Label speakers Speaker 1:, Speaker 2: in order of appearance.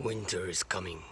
Speaker 1: Winter is coming.